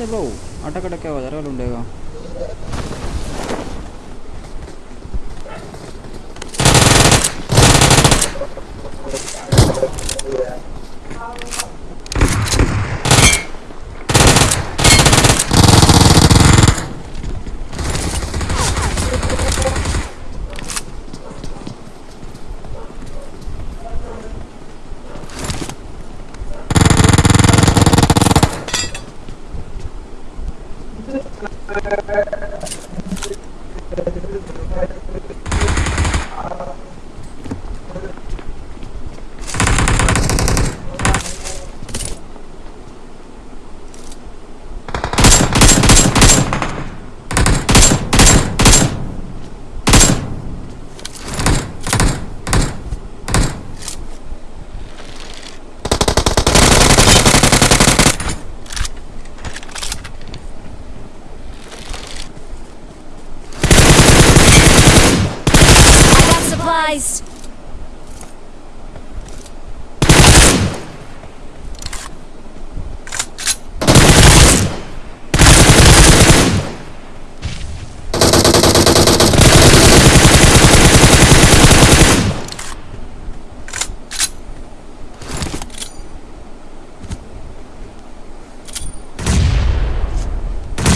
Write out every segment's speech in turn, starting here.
ए bro अटक अटक क्या हो जा रहा है guys!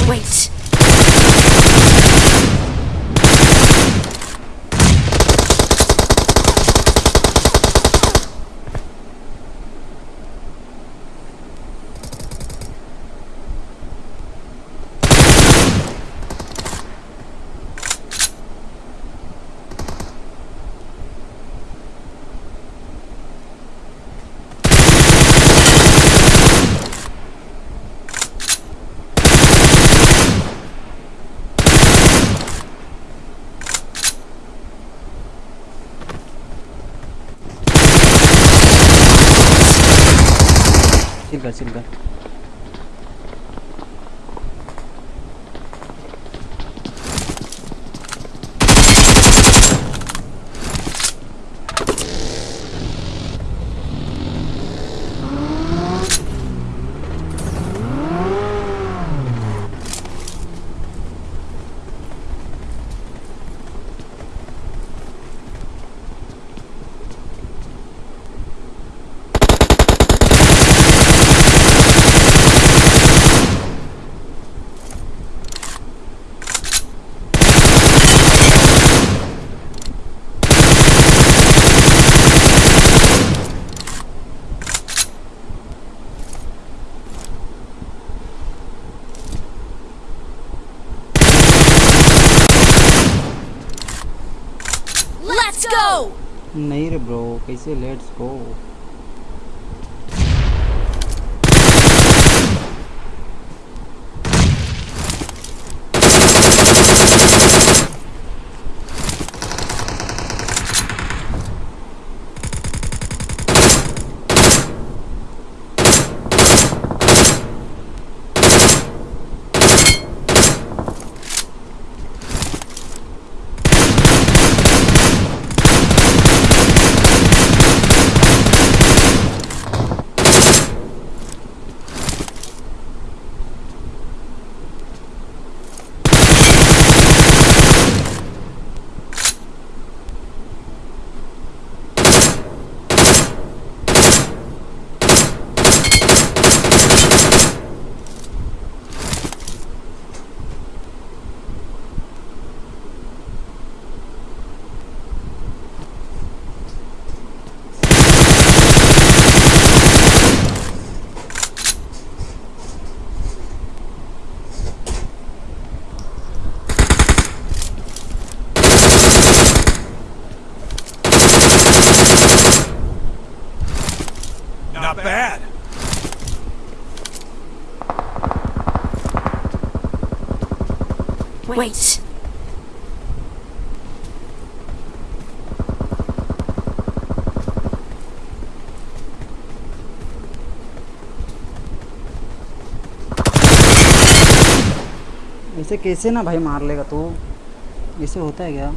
Wait. 여기까지인가 नहीं रे ब्रो कैसे लेट्स गो bad. Wait. ऐसे कैसे ना भाई मार लेगा तू ऐसे होता है क्या